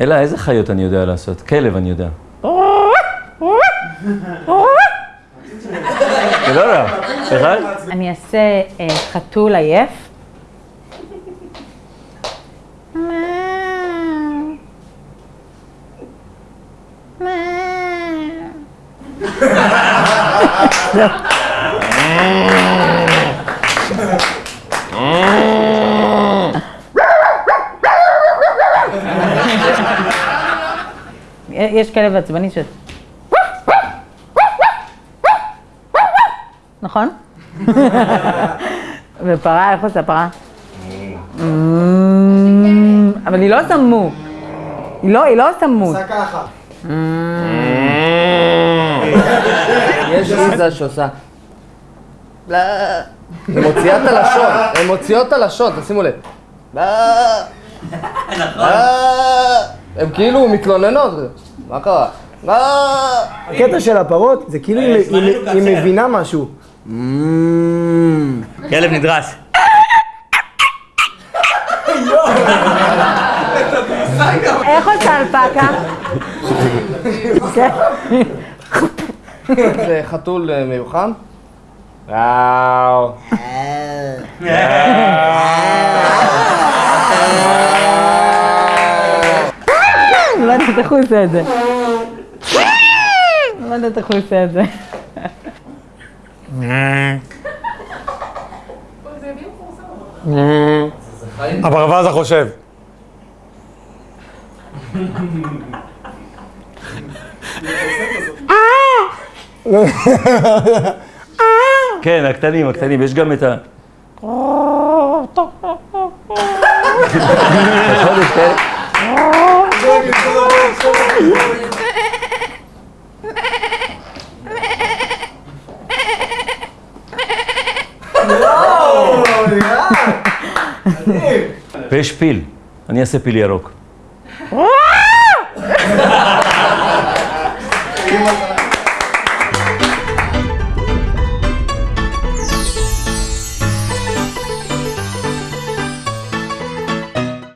אלא איזה חיות אני יודע לעשות? כלב אני יודע. זה לא רע. אחד? אני אעשה אה, חתול עייף. יש כלב עצבני ש... נכון? ופרה, איך עושה פרה? אבל היא לא עושה מו. היא לא, היא לא עושה מו. עשה ככה. יש ויזה שעושה... הן מוציאות את הלשון, הן מוציאות את הלשון, תשימו לב. לא. לא. הן כאילו מתלוננות. מה קרה? לא. הקטע של הפרות זה כאילו היא- היא מבינה משהו. כלב נדרס. איך עושה אלפקה? כן. זה חתול אה, מיוחד. וואו. לא יודעת איך הוא עושה את זה. לא יודעת איך הוא עושה את זה. הברווז החושב. כן, הקטנים, הקטנים, יש גם את ה... נכון, יש כאלה? ויש פיל,